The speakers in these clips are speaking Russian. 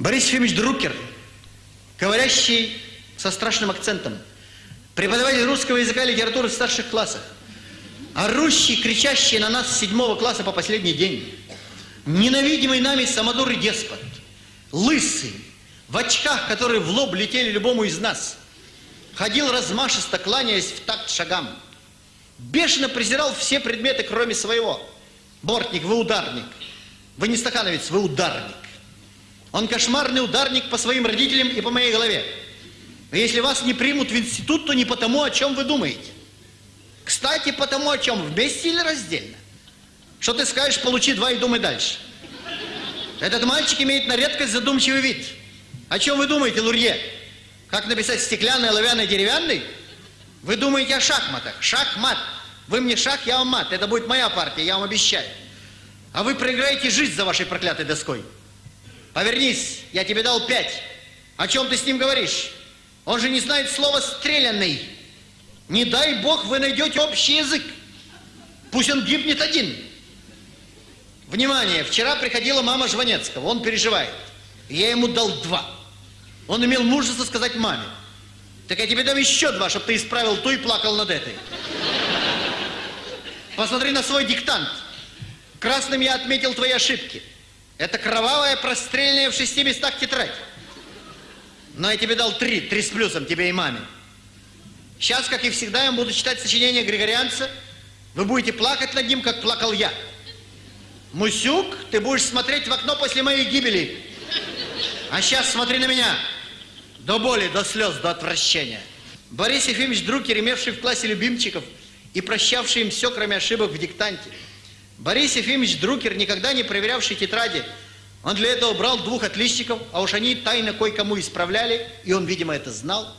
Борис Ефимович Друкер, говорящий со страшным акцентом, преподаватель русского языка и литературы в старших классах, орущий, кричащий на нас с седьмого класса по последний день, ненавидимый нами самодур и деспот, лысый, в очках, которые в лоб летели любому из нас, ходил размашисто, кланяясь в такт шагам, бешено презирал все предметы, кроме своего. Бортник, вы ударник. Вы не стахановец, вы ударник. Он кошмарный ударник по своим родителям и по моей голове. Но если вас не примут в институт, то не потому, о чем вы думаете. Кстати, потому о чем, вместе или раздельно. Что ты скажешь, получи два и думай дальше. Этот мальчик имеет на редкость задумчивый вид. О чем вы думаете, Лурье? Как написать стеклянный, оловянный, деревянный? Вы думаете о шахматах. Шахмат. Вы мне шах, я вам мат. Это будет моя партия, я вам обещаю. А вы проиграете жизнь за вашей проклятой доской. Повернись, я тебе дал пять. О чем ты с ним говоришь? Он же не знает слова «стрелянный». Не дай бог вы найдете общий язык. Пусть он гибнет один. Внимание, вчера приходила мама Жванецкого, он переживает. Я ему дал два. Он имел мужество сказать маме. Так я тебе дам еще два, чтобы ты исправил ту и плакал над этой. Посмотри на свой диктант. Красным я отметил твои ошибки. Это кровавое прострельное в шести местах тетрадь. Но я тебе дал три, три с плюсом, тебе и маме. Сейчас, как и всегда, я буду читать сочинение Григорианца. Вы будете плакать над ним, как плакал я. Мусюк, ты будешь смотреть в окно после моей гибели. А сейчас смотри на меня. До боли, до слез, до отвращения. Борис Ефимович Друкер, имевший в классе любимчиков и прощавший им все, кроме ошибок в диктанте. Борис Ефимович Друкер, никогда не проверявший тетради, он для этого брал двух отличников, а уж они тайно кое-кому исправляли, и он, видимо, это знал.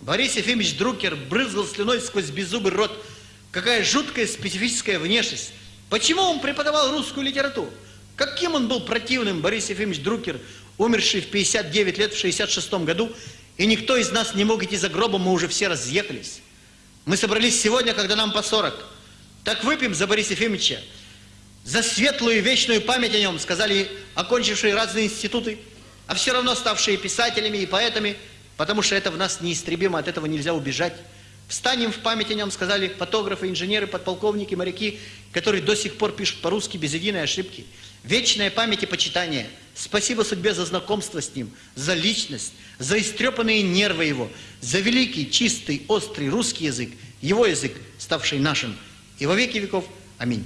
Борис Ефимович Друкер брызгал слюной сквозь беззубый рот. Какая жуткая специфическая внешность. Почему он преподавал русскую литературу? Каким он был противным, Борис Ефимович Друкер, умерший в 59 лет в 66 году, и никто из нас не мог идти за гробом, мы уже все разъехались. Мы собрались сегодня, когда нам по 40. Так выпьем за Бориса Ефимовича, за светлую вечную память о нем, сказали окончившие разные институты, а все равно ставшие писателями и поэтами, потому что это в нас неистребимо, от этого нельзя убежать. Встанем в память о нем, сказали фотографы, инженеры, подполковники, моряки, которые до сих пор пишут по-русски без единой ошибки. Вечная память и почитание. Спасибо судьбе за знакомство с ним, за личность, за истрепанные нервы его, за великий, чистый, острый русский язык, его язык, ставший нашим. И во веки веков. Аминь.